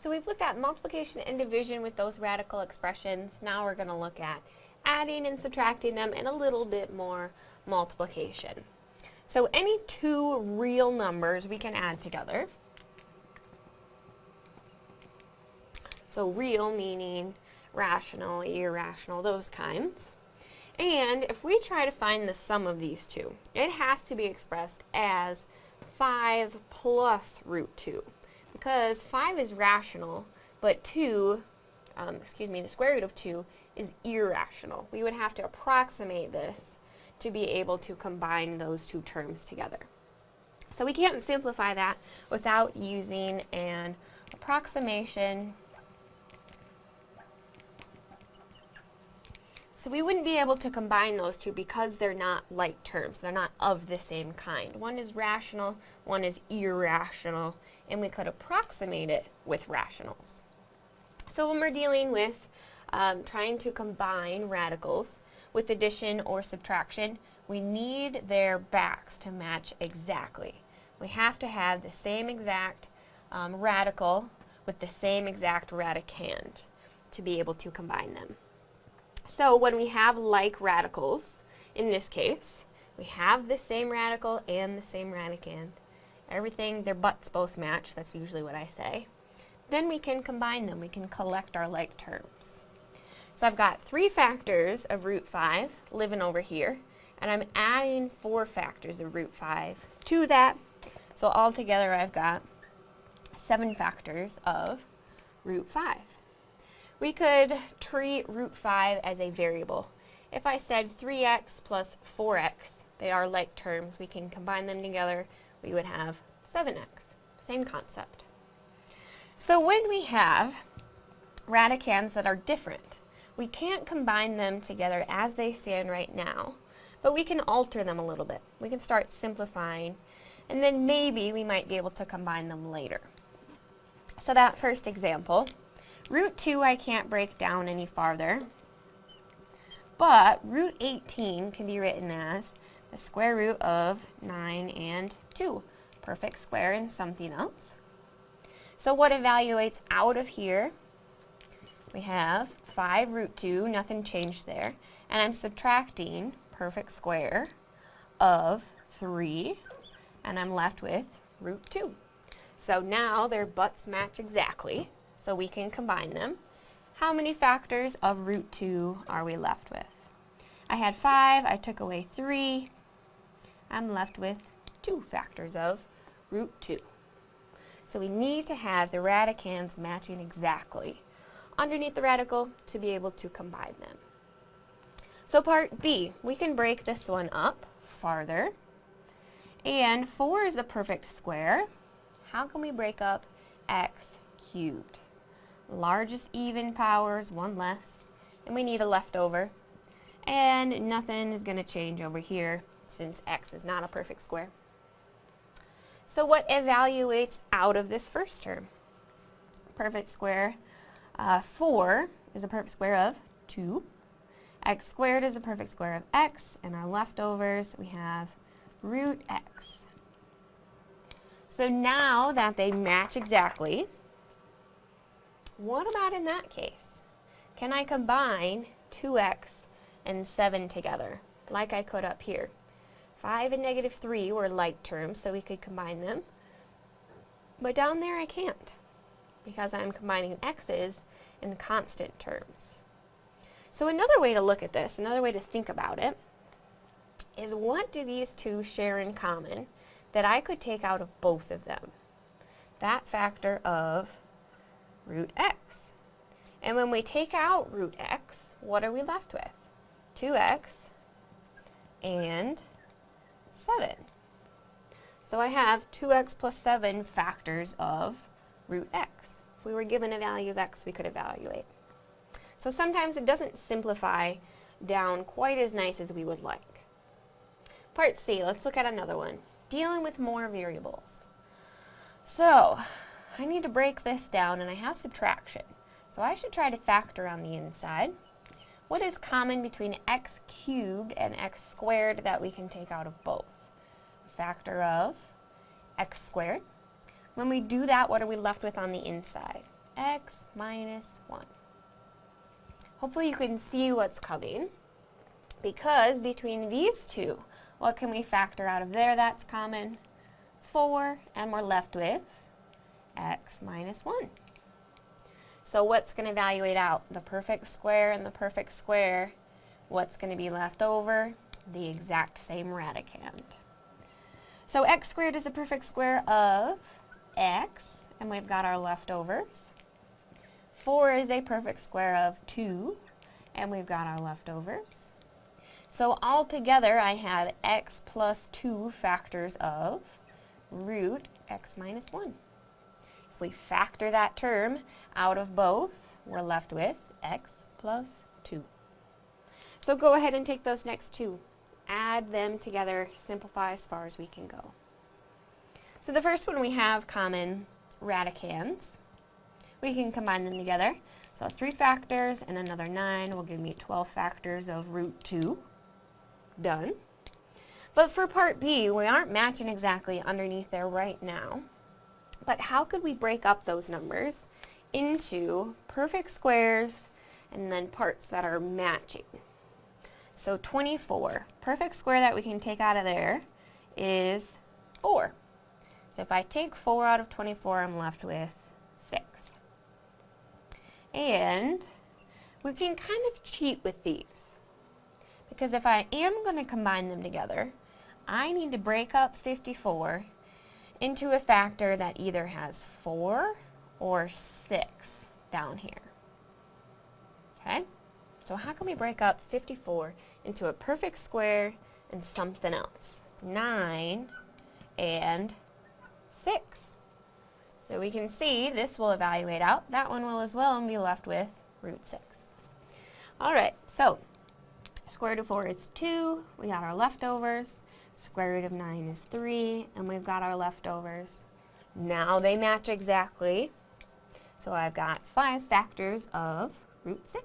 So we've looked at multiplication and division with those radical expressions. Now we're going to look at adding and subtracting them and a little bit more multiplication. So any two real numbers we can add together. So real meaning rational, irrational, those kinds. And if we try to find the sum of these two, it has to be expressed as 5 plus root 2 because 5 is rational, but 2, um, excuse me, the square root of 2 is irrational. We would have to approximate this to be able to combine those two terms together. So we can't simplify that without using an approximation. So we wouldn't be able to combine those two because they're not like terms. They're not of the same kind. One is rational, one is irrational, and we could approximate it with rationals. So when we're dealing with um, trying to combine radicals with addition or subtraction, we need their backs to match exactly. We have to have the same exact um, radical with the same exact radicand to be able to combine them. So when we have like radicals, in this case, we have the same radical and the same radicand, everything, their butts both match, that's usually what I say, then we can combine them. We can collect our like terms. So I've got three factors of root 5 living over here, and I'm adding four factors of root 5 to that. So altogether I've got seven factors of root 5. We could treat root 5 as a variable. If I said 3x plus 4x, they are like terms, we can combine them together we would have 7x. Same concept. So when we have radicands that are different, we can't combine them together as they stand right now, but we can alter them a little bit. We can start simplifying, and then maybe we might be able to combine them later. So that first example, root 2 I can't break down any farther, but root 18 can be written as the square root of 9 and 2. Perfect square and something else. So what evaluates out of here? We have 5 root 2, nothing changed there. And I'm subtracting perfect square of 3, and I'm left with root 2. So now their butts match exactly, so we can combine them. How many factors of root 2 are we left with? I had 5, I took away 3, I'm left with 2 factors of root 2. So we need to have the radicands matching exactly underneath the radical to be able to combine them. So part B, we can break this one up farther. And 4 is a perfect square. How can we break up x cubed? Largest even powers, one less, and we need a leftover. And nothing is going to change over here since x is not a perfect square. So what evaluates out of this first term? Perfect square. Uh, 4 is a perfect square of 2. x squared is a perfect square of x. And our leftovers, we have root x. So now that they match exactly, what about in that case? Can I combine 2x and 7 together, like I could up here? 5 and negative 3 were like terms, so we could combine them. But down there I can't, because I'm combining x's in constant terms. So another way to look at this, another way to think about it, is what do these two share in common that I could take out of both of them? That factor of root x. And when we take out root x, what are we left with? 2x and 7. So I have 2x plus 7 factors of root x. If we were given a value of x, we could evaluate. So sometimes it doesn't simplify down quite as nice as we would like. Part C, let's look at another one. Dealing with more variables. So, I need to break this down and I have subtraction. So I should try to factor on the inside. What is common between x cubed and x squared that we can take out of both? A factor of x squared. When we do that, what are we left with on the inside? x minus 1. Hopefully you can see what's coming because between these two, what can we factor out of there that's common? 4, and we're left with x minus 1. So what's going to evaluate out? The perfect square and the perfect square. What's going to be left over? The exact same radicand. So x squared is a perfect square of x, and we've got our leftovers. 4 is a perfect square of 2, and we've got our leftovers. So altogether, I have x plus 2 factors of root x minus 1. We factor that term out of both, we're left with x plus 2. So go ahead and take those next two. Add them together, simplify as far as we can go. So the first one we have common radicands. We can combine them together. So 3 factors and another 9 will give me 12 factors of root 2. Done. But for part B, we aren't matching exactly underneath there right now. But how could we break up those numbers into perfect squares and then parts that are matching? So 24, perfect square that we can take out of there is 4. So if I take 4 out of 24, I'm left with 6. And we can kind of cheat with these. Because if I am going to combine them together, I need to break up 54 into a factor that either has 4 or 6 down here. Okay? So how can we break up 54 into a perfect square and something else? 9 and 6. So we can see this will evaluate out. That one will as well and be left with root 6. Alright, so square root of 4 is 2. We got our leftovers. Square root of 9 is 3, and we've got our leftovers. Now they match exactly. So I've got 5 factors of root 6.